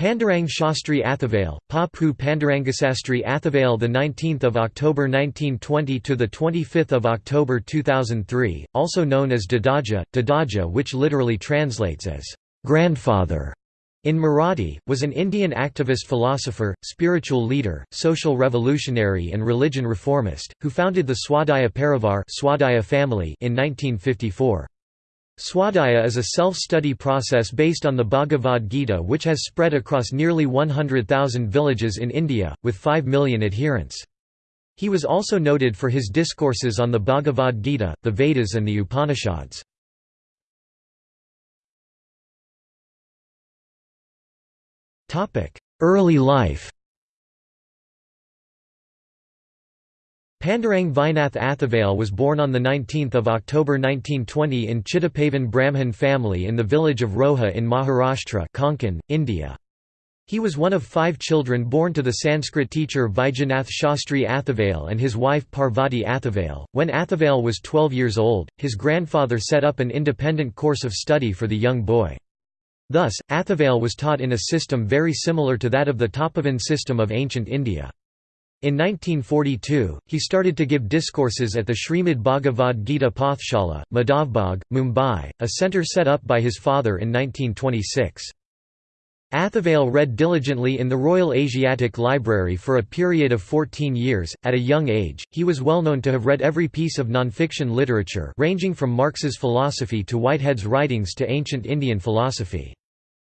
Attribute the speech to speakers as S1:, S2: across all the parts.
S1: Pandurang Shastri Athavale, Papu Pandurangasastri Athavale the 19th of October 1920 to the 25th of October 2003, also known as Dadaja, Dadaja which literally translates as grandfather in Marathi, was an Indian activist philosopher, spiritual leader, social revolutionary and religion reformist, who founded the Swadhyaya Parivar Swadhyaya family in 1954. Swadhyaya is a self-study process based on the Bhagavad Gita which has spread across nearly 100,000 villages in India, with 5 million adherents. He was also noted for his discourses on the Bhagavad Gita, the Vedas and the Upanishads. Early life Pandurang Vaijnath Athavale was born on 19 October 1920 in Chitpavan Brahmin family in the village of Roha in Maharashtra Konkan, India. He was one of five children born to the Sanskrit teacher Vijayanath Shastri Athavale and his wife Parvati Athavale. When Athavale was 12 years old, his grandfather set up an independent course of study for the young boy. Thus, Athavale was taught in a system very similar to that of the Tapovan system of ancient India. In 1942, he started to give discourses at the Srimad Bhagavad Gita Pathshala, Madhavbagh, Mumbai, a centre set up by his father in 1926. Athavale read diligently in the Royal Asiatic Library for a period of 14 years. At a young age, he was well known to have read every piece of nonfiction literature ranging from Marx's philosophy to Whitehead's writings to ancient Indian philosophy.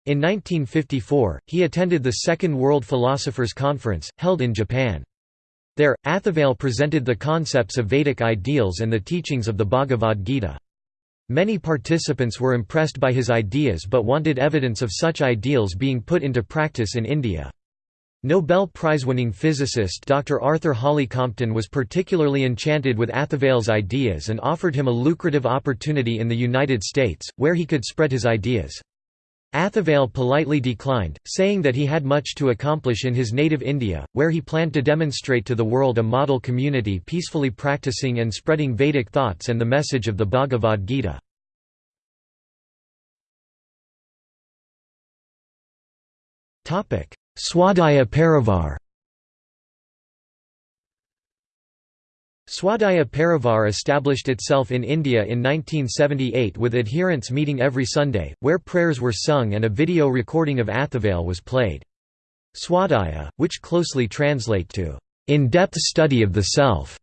S1: In 1954, he attended the Second World Philosophers' Conference, held in Japan. There, Athavale presented the concepts of Vedic ideals and the teachings of the Bhagavad Gita. Many participants were impressed by his ideas but wanted evidence of such ideals being put into practice in India. Nobel Prize-winning physicist Dr. Arthur Holly Compton was particularly enchanted with Athavale's ideas and offered him a lucrative opportunity in the United States, where he could spread his ideas. Athavale politely declined, saying that he had much to accomplish in his native India, where he planned to demonstrate to the world a model community peacefully practicing and spreading Vedic thoughts and the message of the Bhagavad Gita. Swadhyaya Parivar Swadhyaya Parivar established itself in India in 1978 with adherents meeting every Sunday, where prayers were sung and a video recording of Athavale was played. Swadhyaya, which closely translate to, "...in-depth study of the self",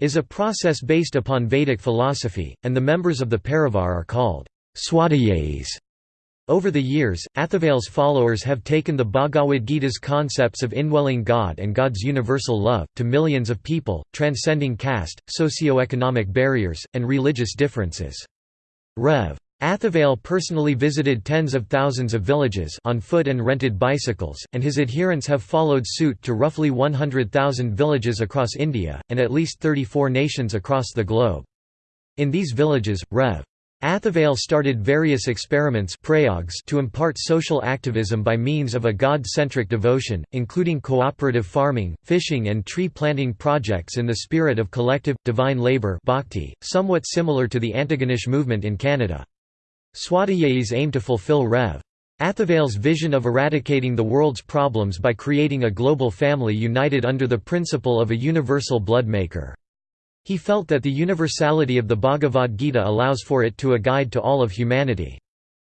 S1: is a process based upon Vedic philosophy, and the members of the Parivar are called Swadhyayis. Over the years, Athavale's followers have taken the Bhagavad Gita's concepts of indwelling God and God's universal love, to millions of people, transcending caste, socio-economic barriers, and religious differences. Rev. Athavale personally visited tens of thousands of villages on foot and rented bicycles, and his adherents have followed suit to roughly 100,000 villages across India, and at least 34 nations across the globe. In these villages, Rev. Athavale started various experiments to impart social activism by means of a God-centric devotion, including cooperative farming, fishing and tree planting projects in the spirit of collective, divine labor bhakti, somewhat similar to the Antigonish movement in Canada. Swadhyayis aim to fulfill Rev. Athavale's vision of eradicating the world's problems by creating a global family united under the principle of a universal blood maker. He felt that the universality of the Bhagavad Gita allows for it to a guide to all of humanity.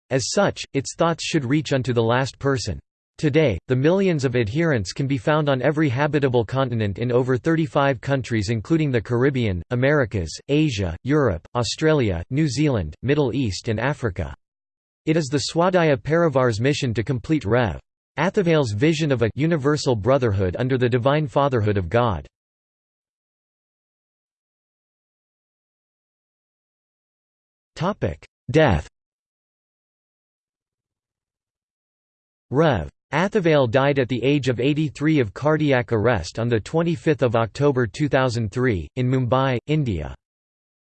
S1: As such, its thoughts should reach unto the last person. Today, the millions of adherents can be found on every habitable continent in over 35 countries including the Caribbean, Americas, Asia, Europe, Australia, New Zealand, Middle East and Africa. It is the Swadhyaya Parivar's mission to complete Rev. Athavale's vision of a universal brotherhood under the divine fatherhood of God. Death Rev. Athavale died at the age of 83 of cardiac arrest on 25 October 2003, in Mumbai, India.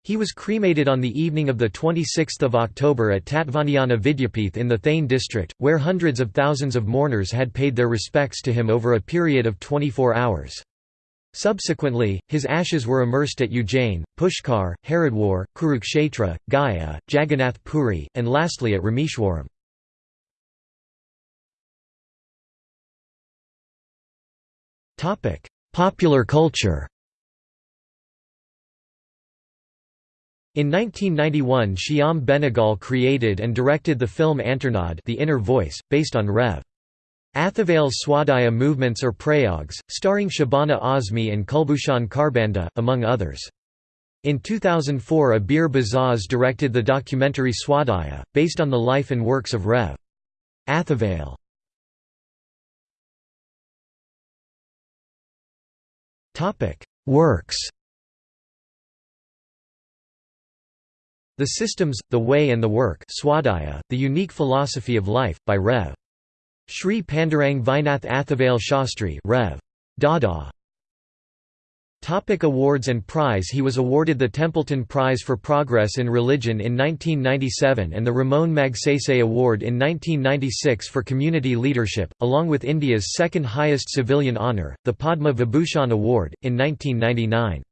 S1: He was cremated on the evening of 26 October at Tattvanayana Vidyapith in the Thane district, where hundreds of thousands of mourners had paid their respects to him over a period of 24 hours. Subsequently, his ashes were immersed at Ujjain, Pushkar, Haridwar, Kurukshetra, Gaya, Jagannath Puri, and lastly at Rameshwaram. Popular culture In 1991 Shyam Benegal created and directed the film Antarnad The Inner Voice, based on Rev. Athaval's Swadhyaya movements or prayogs, starring Shabana Azmi and Kulbhushan Kharbanda, among others. In 2004 Abir Bazaz directed the documentary Swadhyaya, based on the life and works of Rev. Athaval. Works The Systems, the Way and the Work Swadhyaya, The Unique Philosophy of Life, by Rev. Sri Pandurang Vaijnath Athaval Shastri Rev. Dada. Topic awards and prize He was awarded the Templeton Prize for Progress in Religion in 1997 and the Ramon Magsaysay Award in 1996 for Community Leadership, along with India's second highest civilian honour, the Padma Vibhushan Award, in 1999.